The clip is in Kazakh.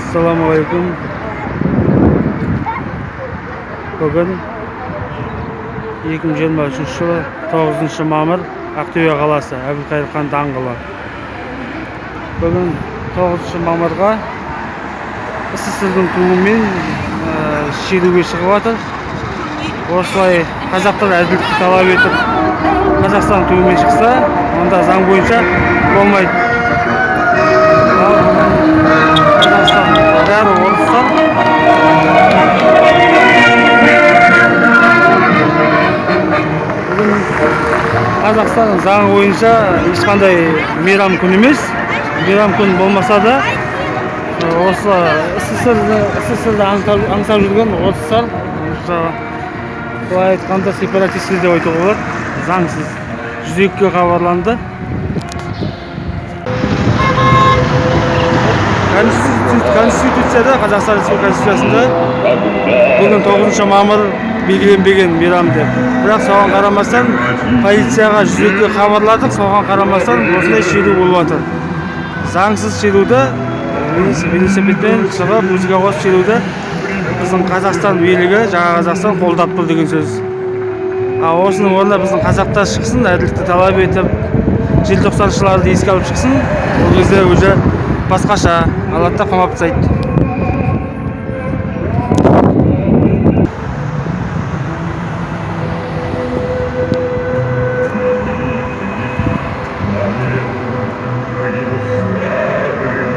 ассалаумағалейкум бүгін 2023 жылы 9 мамыр ақтөбе қаласы әбілқайыр хан даңғылы бүгін 9 мамырға сссрдің туымен ә, шеруге шығып жатыр осылай қазақтар әділдікті талап етіп қазақстан туымен шықса онда заң бойынша болмайды қазақстан заңы бойынша ешқандай мейрам күн емес. Мейрам күн болмаса да осы сссрді аңсап жүрген орыстар былай айтқанда сепаратистер деп айтуға болады. Заңсыз. Жүз екіге хабарланды. Конститу- конституцияда қазақстан республикасы конституциясында бүгін тоғызыншы мамыр белгіленбеген мейрам деп. Бірақ соған қарамастан полицияға жүз екіге хабарладық соған қарамастан осындай шеру болып жатыр заңсыз шеруді велос- велосипедпен шығып музыка қосып шеруді біздің қазақстан билігі жаңа қазақстан қолдап тұр деген сөз. Ал осының орнына біздің қазақтар шықсын әділдікті талап етіп желтоқсаншыларды еске алып шықсын. Ол кезде уже басқаша алады да қамап тастайды Thank you.